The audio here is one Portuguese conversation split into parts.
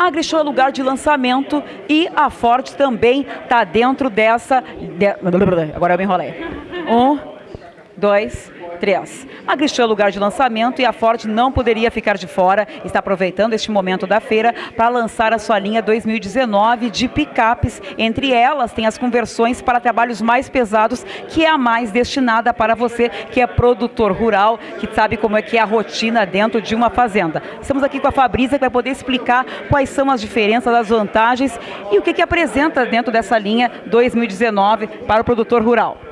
AgriShow é lugar de lançamento e a Ford também está dentro dessa... De... Agora eu me enrolei. Um, dois, três. A Grishow é lugar de lançamento e a Ford não poderia ficar de fora. Está aproveitando este momento da feira para lançar a sua linha 2019 de picapes. Entre elas tem as conversões para trabalhos mais pesados, que é a mais destinada para você que é produtor rural, que sabe como é que é a rotina dentro de uma fazenda. Estamos aqui com a Fabrícia que vai poder explicar quais são as diferenças, as vantagens e o que, que apresenta dentro dessa linha 2019 para o produtor rural.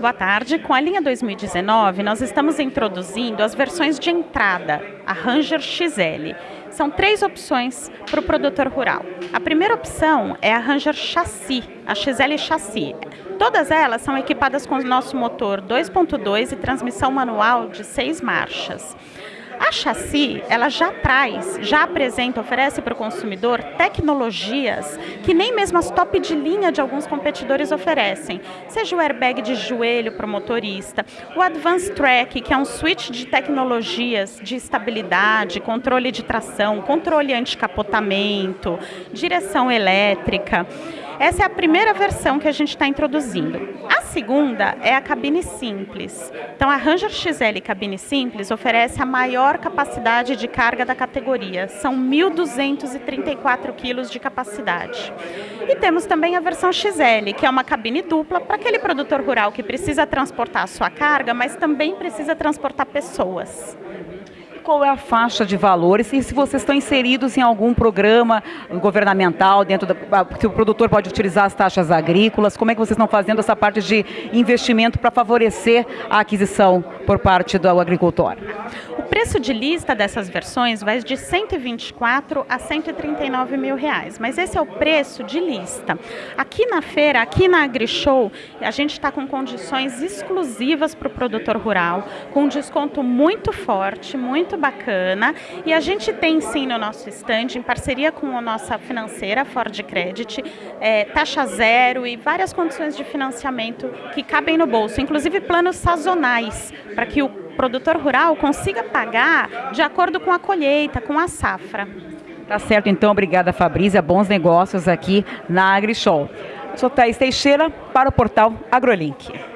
Boa tarde. Com a linha 2019, nós estamos introduzindo as versões de entrada, a Ranger XL. São três opções para o produtor rural. A primeira opção é a Ranger Chassi, a XL Chassi. Todas elas são equipadas com o nosso motor 2.2 e transmissão manual de seis marchas. A chassi, ela já traz, já apresenta, oferece para o consumidor tecnologias que nem mesmo as top de linha de alguns competidores oferecem. Seja o airbag de joelho para o motorista, o Advanced Track, que é um switch de tecnologias de estabilidade, controle de tração, controle anticapotamento, direção elétrica. Essa é a primeira versão que a gente está introduzindo. A segunda é a cabine simples. Então, a Ranger XL Cabine Simples oferece a maior capacidade de carga da categoria. São 1.234 quilos de capacidade. E temos também a versão XL, que é uma cabine dupla para aquele produtor rural que precisa transportar a sua carga, mas também precisa transportar pessoas qual é a faixa de valores e se vocês estão inseridos em algum programa governamental dentro da, que o produtor pode utilizar as taxas agrícolas, como é que vocês estão fazendo essa parte de investimento para favorecer a aquisição por parte do agricultor? O preço de lista dessas versões vai de 124 a 139 mil reais, mas esse é o preço de lista. Aqui na feira, aqui na AgriShow, a gente está com condições exclusivas para o produtor rural, com um desconto muito forte, muito muito bacana e a gente tem sim no nosso estande, em parceria com a nossa financeira, Ford Credit, é, taxa zero e várias condições de financiamento que cabem no bolso, inclusive planos sazonais, para que o produtor rural consiga pagar de acordo com a colheita, com a safra. Tá certo, então, obrigada Fabrícia, bons negócios aqui na AgriShow. Sou Thaís Teixeira para o portal AgroLink.